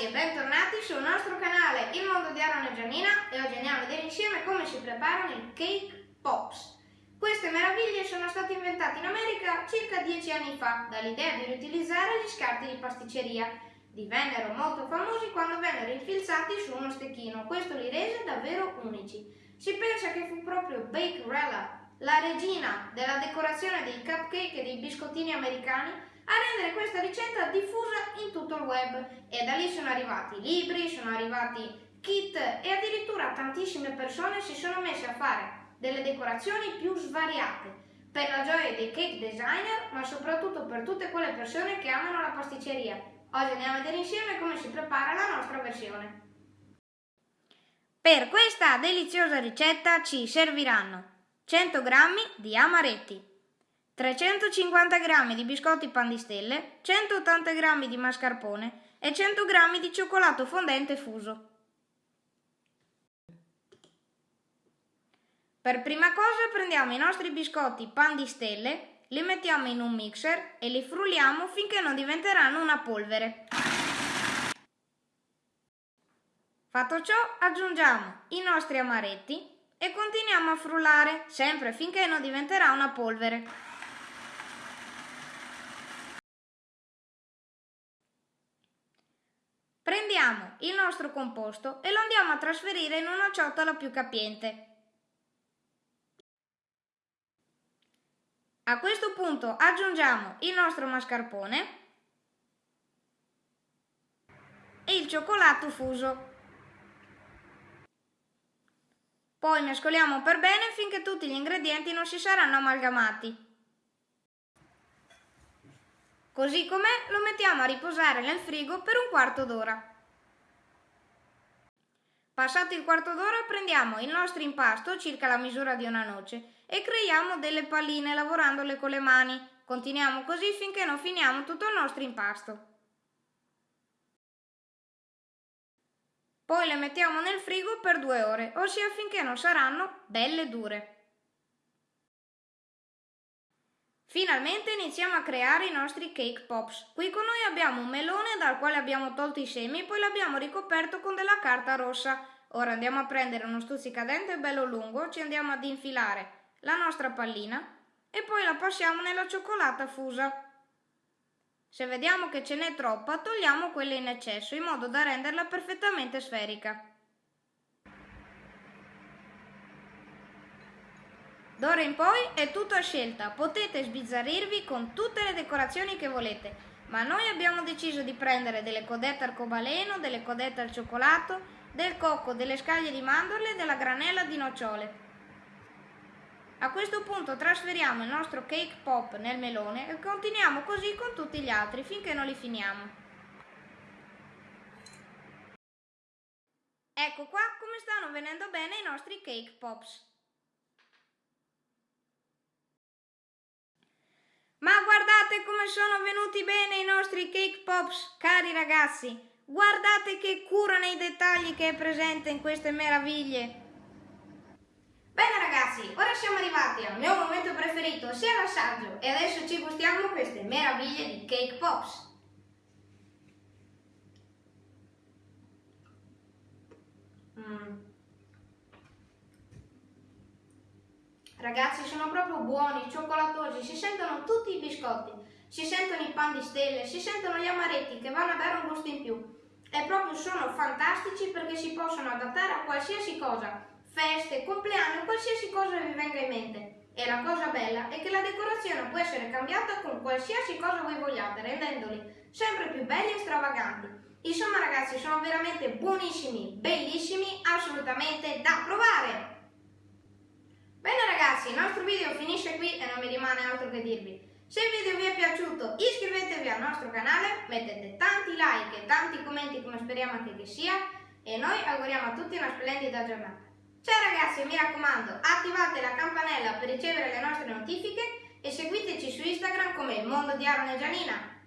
ragazzi e bentornati sul nostro canale Il Mondo di Aaron e Giannina e oggi andiamo a vedere insieme come si preparano i cake pops. Queste meraviglie sono state inventate in America circa dieci anni fa dall'idea di riutilizzare gli scarti di pasticceria. Divennero molto famosi quando vennero infilzati su uno stecchino, questo li rese davvero unici. Si pensa che fu proprio Bakerella, la regina della decorazione dei cupcake e dei biscottini americani, a rendere questa ricetta diffusa in tutto il web e da lì sono arrivati libri, sono arrivati kit e addirittura tantissime persone si sono messe a fare delle decorazioni più svariate per la gioia dei cake designer ma soprattutto per tutte quelle persone che amano la pasticceria. Oggi andiamo a vedere insieme come si prepara la nostra versione. Per questa deliziosa ricetta ci serviranno 100 g di amaretti, 350 g di biscotti pan di stelle, 180 g di mascarpone e 100 g di cioccolato fondente fuso. Per prima cosa prendiamo i nostri biscotti pan di stelle, li mettiamo in un mixer e li frulliamo finché non diventeranno una polvere. Fatto ciò aggiungiamo i nostri amaretti e continuiamo a frullare sempre finché non diventerà una polvere. Prendiamo il nostro composto e lo andiamo a trasferire in una ciotola più capiente. A questo punto aggiungiamo il nostro mascarpone e il cioccolato fuso. Poi mescoliamo per bene finché tutti gli ingredienti non si saranno amalgamati. Così com'è lo mettiamo a riposare nel frigo per un quarto d'ora. Passato il quarto d'ora prendiamo il nostro impasto, circa la misura di una noce, e creiamo delle palline lavorandole con le mani. Continuiamo così finché non finiamo tutto il nostro impasto. Poi le mettiamo nel frigo per due ore, ossia finché non saranno belle dure. Finalmente iniziamo a creare i nostri cake pops. Qui con noi abbiamo un melone dal quale abbiamo tolto i semi e poi l'abbiamo ricoperto con della carta rossa. Ora andiamo a prendere uno stuzzicadente bello lungo, ci andiamo ad infilare la nostra pallina e poi la passiamo nella cioccolata fusa. Se vediamo che ce n'è troppa, togliamo quella in eccesso in modo da renderla perfettamente sferica. D'ora in poi è tutto a scelta, potete sbizzarrirvi con tutte le decorazioni che volete, ma noi abbiamo deciso di prendere delle codette arcobaleno, delle codette al cioccolato, del cocco, delle scaglie di mandorle e della granella di nocciole. A questo punto trasferiamo il nostro cake pop nel melone e continuiamo così con tutti gli altri finché non li finiamo. Ecco qua come stanno venendo bene i nostri cake pops. Ma guardate come sono venuti bene i nostri cake pops, cari ragazzi. Guardate che cura nei dettagli che è presente in queste meraviglie. Bene ragazzi, ora siamo arrivati al mio momento preferito, ossia l'assaggio, e adesso ci gustiamo queste meraviglie di cake pops. Mmm. Ragazzi sono proprio buoni, cioccolatosi, si sentono tutti i biscotti, si sentono i pan di stelle, si sentono gli amaretti che vanno a dare un gusto in più. E proprio sono fantastici perché si possono adattare a qualsiasi cosa, feste, compleanno, qualsiasi cosa vi venga in mente. E la cosa bella è che la decorazione può essere cambiata con qualsiasi cosa voi vogliate, rendendoli sempre più belli e stravaganti. Insomma ragazzi, sono veramente buonissimi, bellissimi, assolutamente da provare! Bene ragazzi, il nostro video finisce qui e non mi rimane altro che dirvi. Se il video vi è piaciuto iscrivetevi al nostro canale, mettete tanti like e tanti commenti come speriamo anche che sia e noi auguriamo a tutti una splendida giornata. Ciao ragazzi, mi raccomando, attivate la campanella per ricevere le nostre notifiche e seguiteci su Instagram come il mondo di Aaron e Gianina.